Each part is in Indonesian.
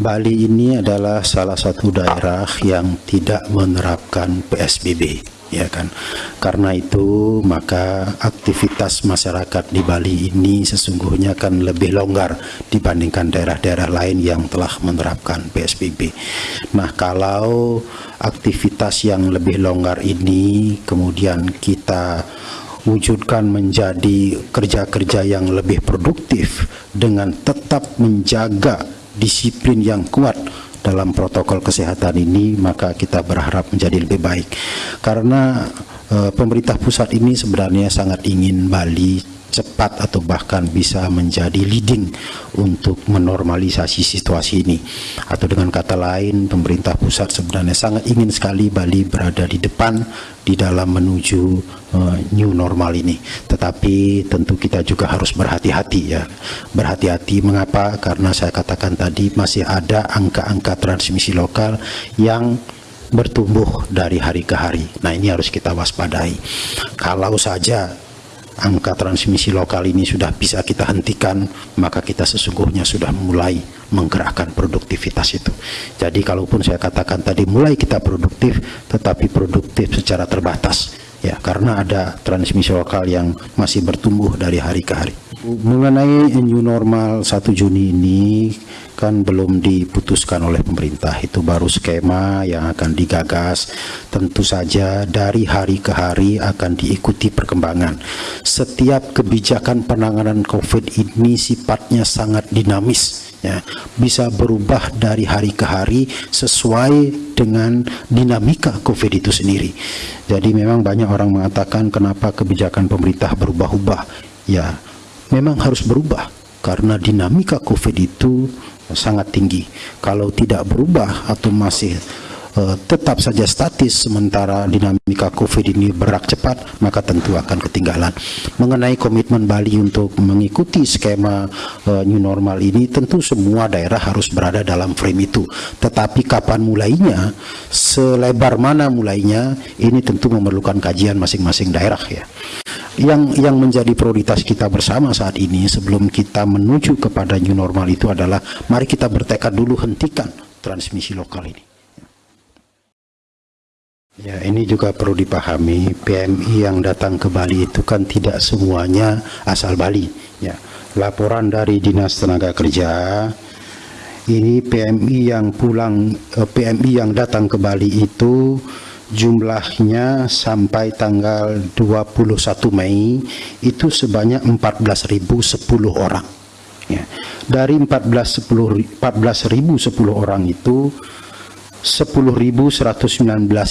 Bali ini adalah salah satu daerah yang tidak menerapkan PSBB ya kan? Karena itu maka aktivitas masyarakat di Bali ini sesungguhnya kan lebih longgar dibandingkan daerah-daerah lain yang telah menerapkan PSBB nah kalau aktivitas yang lebih longgar ini kemudian kita wujudkan menjadi kerja-kerja yang lebih produktif dengan tetap menjaga disiplin yang kuat dalam protokol kesehatan ini maka kita berharap menjadi lebih baik. Karena e, pemerintah pusat ini sebenarnya sangat ingin Bali cepat atau bahkan bisa menjadi leading untuk menormalisasi situasi ini atau dengan kata lain pemerintah pusat sebenarnya sangat ingin sekali Bali berada di depan di dalam menuju uh, new normal ini tetapi tentu kita juga harus berhati-hati ya berhati-hati mengapa karena saya katakan tadi masih ada angka-angka transmisi lokal yang bertumbuh dari hari ke hari. Nah ini harus kita waspadai. Kalau saja angka transmisi lokal ini sudah bisa kita hentikan, maka kita sesungguhnya sudah mulai menggerakkan produktivitas itu. Jadi kalaupun saya katakan tadi mulai kita produktif, tetapi produktif secara terbatas, ya karena ada transmisi lokal yang masih bertumbuh dari hari ke hari. Mengenai new normal 1 Juni ini kan belum diputuskan oleh pemerintah. Itu baru skema yang akan digagas. Tentu saja dari hari ke hari akan diikuti perkembangan. Setiap kebijakan penanganan COVID ini sifatnya sangat dinamis ya. Bisa berubah dari hari ke hari sesuai dengan dinamika COVID itu sendiri. Jadi memang banyak orang mengatakan kenapa kebijakan pemerintah berubah-ubah ya memang harus berubah karena dinamika COVID itu sangat tinggi. Kalau tidak berubah atau masih uh, tetap saja statis sementara dinamika COVID ini berak cepat, maka tentu akan ketinggalan. Mengenai komitmen Bali untuk mengikuti skema uh, new normal ini, tentu semua daerah harus berada dalam frame itu. Tetapi kapan mulainya, selebar mana mulainya, ini tentu memerlukan kajian masing-masing daerah ya yang yang menjadi prioritas kita bersama saat ini sebelum kita menuju kepada new normal itu adalah mari kita bertekad dulu hentikan transmisi lokal ini. Ya, ini juga perlu dipahami, PMI yang datang ke Bali itu kan tidak semuanya asal Bali. Ya, laporan dari Dinas Tenaga Kerja, ini PMI yang pulang, eh, PMI yang datang ke Bali itu jumlahnya sampai tanggal 21 Mei itu sebanyak 14.010 orang. Ya. dari 14.010 14.010 orang itu 10.119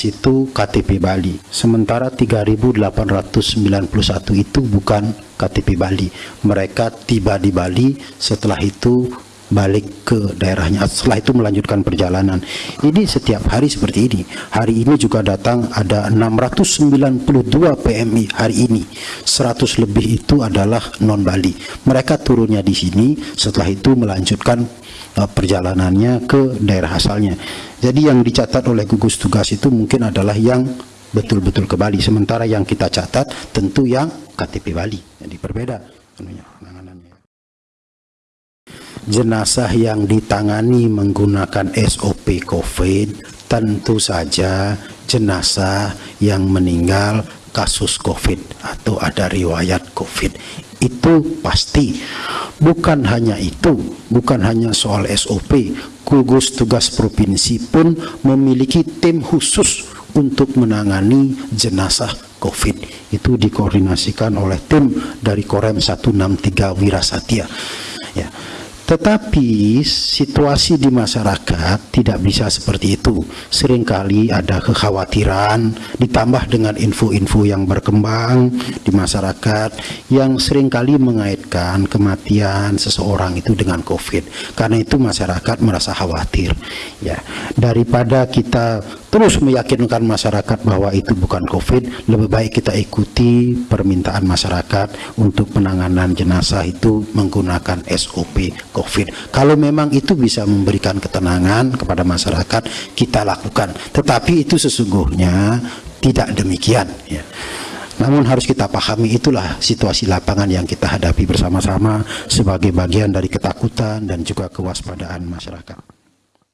itu KTP Bali. Sementara 3.891 itu bukan KTP Bali. Mereka tiba di Bali setelah itu balik ke daerahnya. Setelah itu melanjutkan perjalanan. Ini setiap hari seperti ini. Hari ini juga datang ada 692 PMI hari ini. 100 lebih itu adalah non Bali mereka turunnya di sini setelah itu melanjutkan uh, perjalanannya ke daerah asalnya. Jadi yang dicatat oleh gugus tugas itu mungkin adalah yang betul-betul ke Bali. Sementara yang kita catat tentu yang KTP Bali. Jadi berbeda jenazah yang ditangani menggunakan SOP COVID tentu saja jenazah yang meninggal kasus COVID atau ada riwayat COVID. Itu pasti. Bukan hanya itu bukan hanya soal SOP gugus tugas provinsi pun memiliki tim khusus untuk menangani jenazah COVID. Itu dikoordinasikan oleh tim dari Korem 163 Wirasatya. Ya tetapi situasi di masyarakat tidak bisa seperti itu. Seringkali ada kekhawatiran ditambah dengan info-info yang berkembang di masyarakat yang sering kali mengaitkan kematian seseorang itu dengan COVID. Karena itu masyarakat merasa khawatir. Ya, daripada kita terus meyakinkan masyarakat bahwa itu bukan COVID, lebih baik kita ikuti permintaan masyarakat untuk penanganan jenazah itu menggunakan SOP COVID. Kalau memang itu bisa memberikan ketenangan kepada masyarakat, kita lakukan. Tetapi itu sesungguhnya tidak demikian. Ya. Namun harus kita pahami itulah situasi lapangan yang kita hadapi bersama-sama sebagai bagian dari ketakutan dan juga kewaspadaan masyarakat.